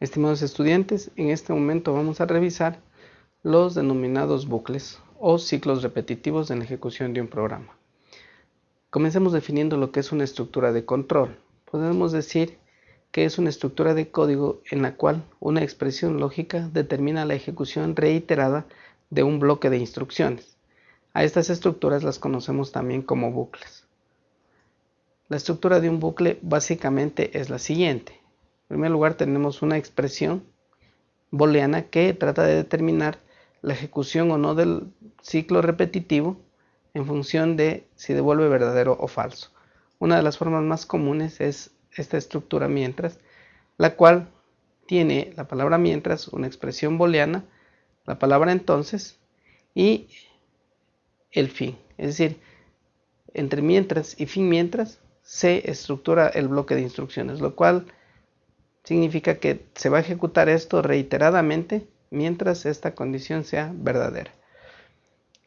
Estimados estudiantes, en este momento vamos a revisar los denominados bucles o ciclos repetitivos en la ejecución de un programa. Comencemos definiendo lo que es una estructura de control. Podemos decir que es una estructura de código en la cual una expresión lógica determina la ejecución reiterada de un bloque de instrucciones. A estas estructuras las conocemos también como bucles. La estructura de un bucle básicamente es la siguiente. Primer lugar tenemos una expresión booleana que trata de determinar la ejecución o no del ciclo repetitivo en función de si devuelve verdadero o falso. Una de las formas más comunes es esta estructura mientras, la cual tiene la palabra mientras, una expresión booleana, la palabra entonces y el fin. Es decir, entre mientras y fin mientras se estructura el bloque de instrucciones, lo cual significa que se va a ejecutar esto reiteradamente mientras esta condición sea verdadera.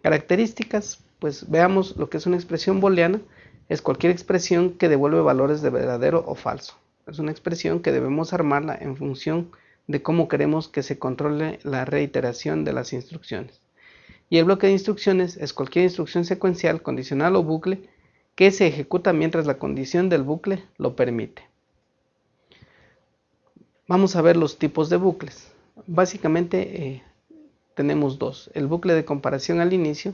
Características, pues veamos lo que es una expresión booleana, es cualquier expresión que devuelve valores de verdadero o falso. Es una expresión que debemos armarla en función de cómo queremos que se controle la reiteración de las instrucciones. Y el bloque de instrucciones es cualquier instrucción secuencial, condicional o bucle que se ejecuta mientras la condición del bucle lo permite. Vamos a ver los tipos de bucles. Básicamente eh, tenemos dos, el bucle de comparación al inicio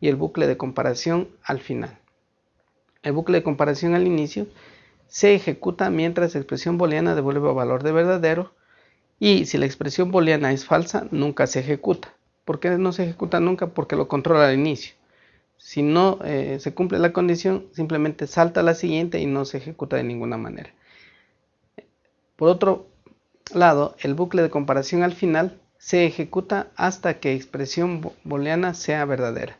y el bucle de comparación al final. El bucle de comparación al inicio se ejecuta mientras la expresión booleana devuelve valor de verdadero y si la expresión booleana es falsa, nunca se ejecuta. ¿Por qué no se ejecuta nunca? Porque lo controla al inicio. Si no eh, se cumple la condición, simplemente salta a la siguiente y no se ejecuta de ninguna manera. Por otro lado, el bucle de comparación al final se ejecuta hasta que expresión booleana sea verdadera,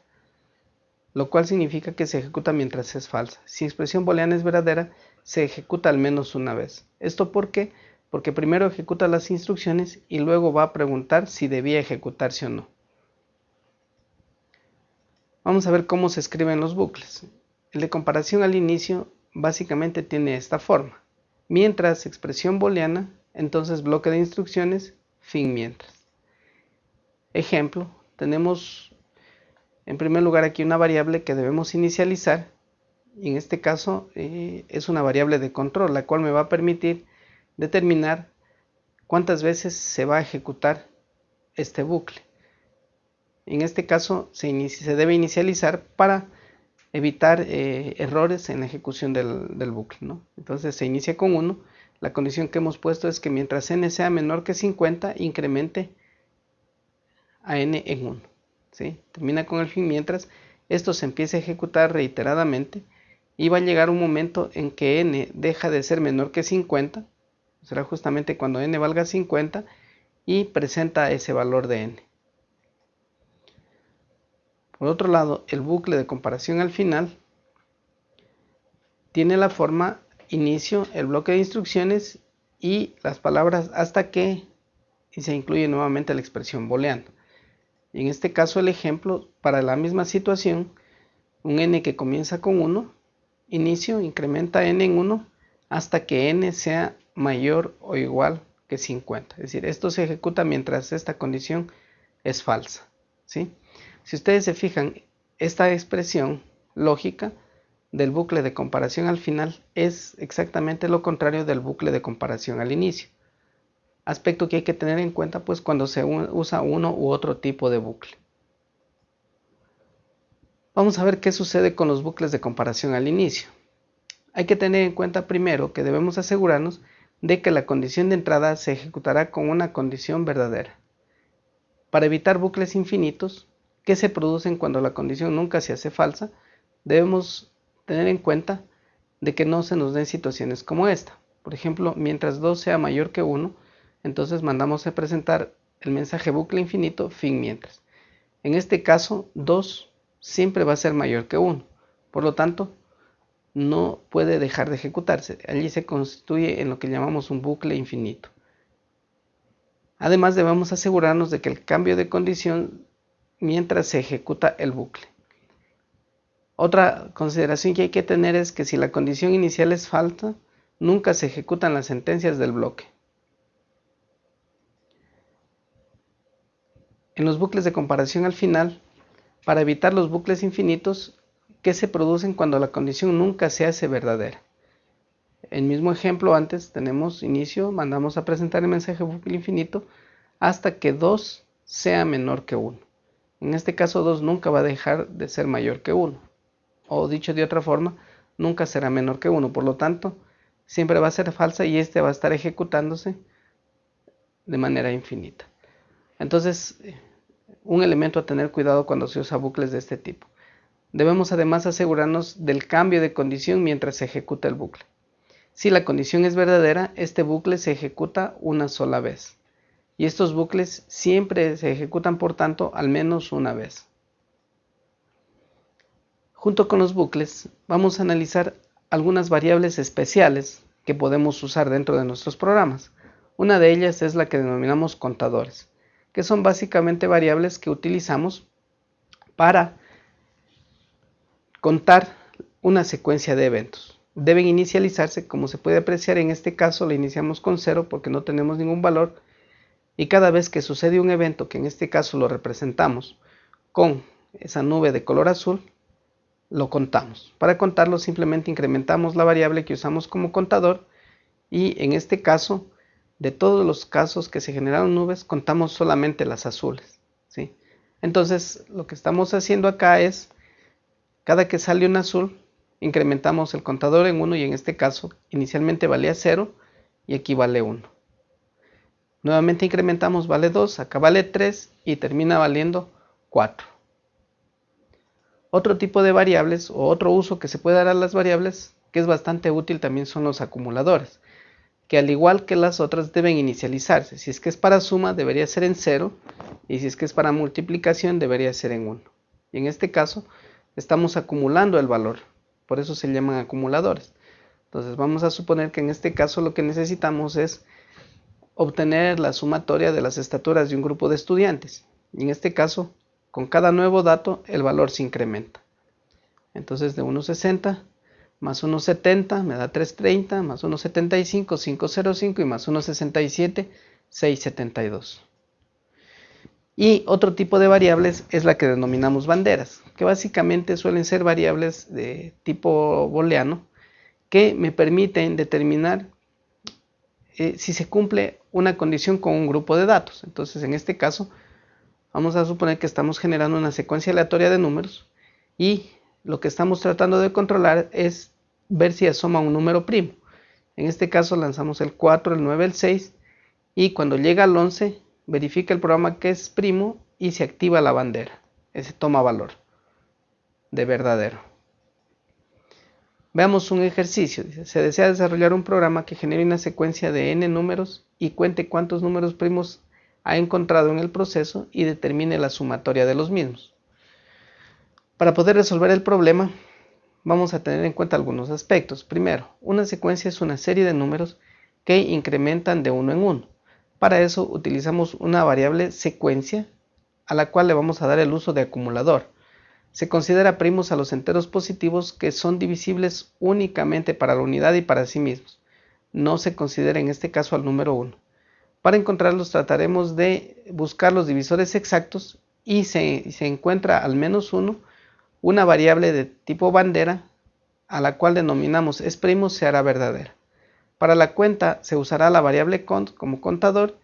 lo cual significa que se ejecuta mientras es falsa. Si expresión booleana es verdadera, se ejecuta al menos una vez. ¿Esto por qué? Porque primero ejecuta las instrucciones y luego va a preguntar si debía ejecutarse o no. Vamos a ver cómo se escriben los bucles. El de comparación al inicio básicamente tiene esta forma. Mientras expresión booleana entonces bloque de instrucciones, fin mientras. Ejemplo, tenemos en primer lugar aquí una variable que debemos inicializar y en este caso eh, es una variable de control la cual me va a permitir determinar cuántas veces se va a ejecutar este bucle. En este caso se, debe inicializar para evitar eh, errores en la ejecución del, bucle. Entonces se inicia con 1 la condición que hemos puesto es que mientras n sea menor que 50, incremente a n en 1. ¿sí? Termina con el fin mientras esto se empiece a ejecutar reiteradamente y va a llegar un momento en que n deja de ser menor que 50, será justamente cuando n valga 50 y presenta ese valor de n. Por otro lado, el bucle de comparación al final tiene la forma inicio, el bloque de instrucciones y las palabras hasta que y se incluye nuevamente la expresión booleana. En este caso el ejemplo para la misma situación, un n que comienza con 1, inicio, incrementa n en 1 hasta que n sea mayor o igual que 50. Es decir, esto se ejecuta mientras esta condición es falsa. ¿sí? Si ustedes se fijan, esta expresión lógica del bucle de comparación al final es exactamente lo contrario del bucle de comparación al inicio. Aspecto que hay que tener en cuenta pues cuando se usa uno u otro tipo de bucle. Vamos a ver qué sucede con los bucles de comparación al inicio. Hay que tener en cuenta primero que debemos asegurarnos de que la condición de entrada se ejecutará con una condición verdadera. Para evitar bucles infinitos que se producen cuando la condición nunca se hace falsa, debemos tener en cuenta de que no se nos den situaciones como esta. Por ejemplo, mientras 2 sea mayor que 1, entonces mandamos a presentar el mensaje bucle infinito fin mientras. En este caso, 2 siempre va a ser mayor que 1. Por lo tanto, no puede dejar de ejecutarse. Allí se constituye en lo que llamamos un bucle infinito. Además, debemos asegurarnos de que el cambio de condición mientras se ejecuta el bucle. Otra consideración que hay que tener es que si la condición inicial es falta, nunca se ejecutan las sentencias del bloque. en los bucles de comparación al final para evitar los bucles infinitos que se producen cuando la condición nunca se hace verdadera. El mismo ejemplo antes tenemos inicio, mandamos a presentar el mensaje bucle infinito hasta que 2 sea menor que 1. En este caso 2 nunca va a dejar de ser mayor que 1. O dicho de otra forma, nunca será menor que 1. Por lo tanto, siempre va a ser falsa y este va a estar ejecutándose de manera infinita. Entonces, un elemento a tener cuidado cuando se usa bucles de este tipo. Debemos además asegurarnos del cambio de condición mientras se ejecuta el bucle. Si la condición es verdadera, este bucle se ejecuta una sola vez. Y estos bucles siempre se ejecutan, por tanto, al menos una vez. Junto con los bucles, vamos a analizar algunas variables especiales que podemos usar dentro de nuestros programas. Una de ellas es la que denominamos contadores, que son básicamente variables que utilizamos para contar una secuencia de eventos deben inicializarse, como se puede apreciar en este caso la iniciamos con 0 porque no tenemos ningún valor y cada vez que sucede un evento, que en este caso lo representamos con esa nube de color azul, lo contamos. Para contarlo simplemente incrementamos la variable que usamos como contador y en este caso, de todos los casos que se generaron nubes, contamos solamente las azules. ¿sí? Entonces lo que estamos haciendo acá es, cada que sale un azul, incrementamos el contador en 1 y en este caso inicialmente valía 0 y aquí vale 1. Nuevamente incrementamos vale 2, acá vale 3 y termina valiendo 4. Otro tipo de variables o otro uso que se puede dar a las variables que es bastante útil también son los acumuladores, que al igual que las otras deben inicializarse. Si es que es para suma debería ser en 0 y si es que es para multiplicación debería ser en 1. Y en este caso estamos acumulando el valor por eso se llaman acumuladores. Entonces vamos a suponer que en este caso lo que necesitamos es obtener la sumatoria de las estaturas de un grupo de estudiantes. Y en este caso, con cada nuevo dato, el valor se incrementa. Entonces de 1,60 más 1,70 me da 3,30, más 1,75, 5,05 y más 1,67, 6,72. Y otro tipo de variables es la que denominamos banderas, que básicamente suelen ser variables de tipo booleano que me permiten determinar eh, si se cumple una condición con un grupo de datos. Entonces, en este caso, vamos a suponer que estamos generando una secuencia aleatoria de números y lo que estamos tratando de controlar es ver si asoma un número primo. En este caso lanzamos el 4, el 9, el 6 y cuando llega al 11 verifica el programa que es primo y se activa la bandera. Ese toma valor de verdadero. Veamos un ejercicio. se desea desarrollar un programa que genere una secuencia de n números y cuente cuántos números primos ha encontrado en el proceso y determine la sumatoria de los mismos. Para poder resolver el problema, vamos a tener en cuenta algunos aspectos. Primero, una secuencia es una serie de números que incrementan de uno en uno. Para eso utilizamos una variable secuencia a la cual le vamos a dar el uso de acumulador. Se considera primos a los enteros positivos que son divisibles únicamente para la unidad y para sí mismos. No se considera en este caso al número 1. Para encontrarlos trataremos de buscar los divisores exactos y si se encuentra al menos uno, una variable de tipo bandera a la cual denominamos es primo se hará verdadera. Para la cuenta se usará la variable cont como contador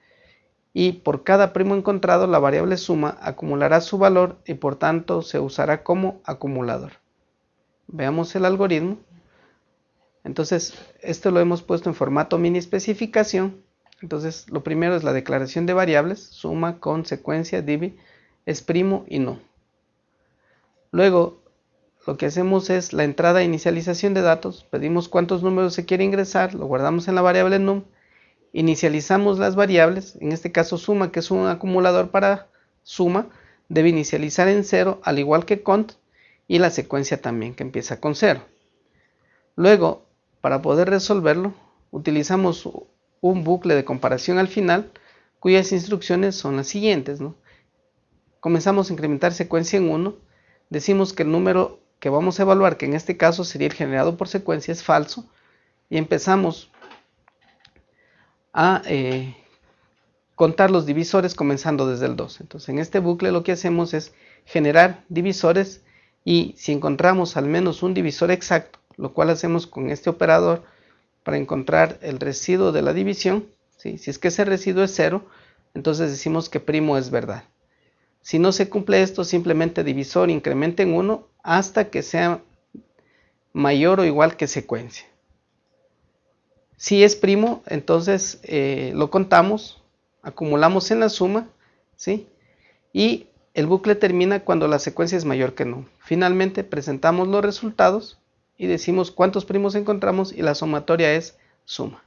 y por cada primo encontrado la variable suma acumulará su valor y por tanto se usará como acumulador. Veamos el algoritmo. Entonces, esto lo hemos puesto en formato mini especificación. Entonces, lo primero es la declaración de variables, suma, consecuencia, divi, es primo y no. Luego, lo que hacemos es la entrada e inicialización de datos, pedimos cuántos números se quiere ingresar, lo guardamos en la variable num, inicializamos las variables, en este caso suma, que es un acumulador para suma, debe inicializar en 0, al igual que cont, y la secuencia también, que empieza con 0. Luego, para poder resolverlo, utilizamos un bucle de comparación al final, cuyas instrucciones son las siguientes. Comenzamos a incrementar secuencia en 1, decimos que el número que vamos a evaluar, que en este caso sería el generado por secuencia, es falso, y empezamos a eh, contar los divisores comenzando desde el 2. Entonces en este bucle lo que hacemos es generar divisores y si encontramos al menos un divisor exacto, lo cual hacemos con este operador para encontrar el residuo de la división, si es que ese residuo es cero, entonces decimos que primo es verdad. Si no se cumple esto, simplemente divisor incrementa en 1 hasta que sea mayor o igual que secuencia. Si es primo, entonces eh, lo contamos, acumulamos en la suma, ¿sí? Y el bucle termina cuando la secuencia es mayor que no. Finalmente presentamos los resultados y decimos cuántos primos encontramos y la sumatoria es suma.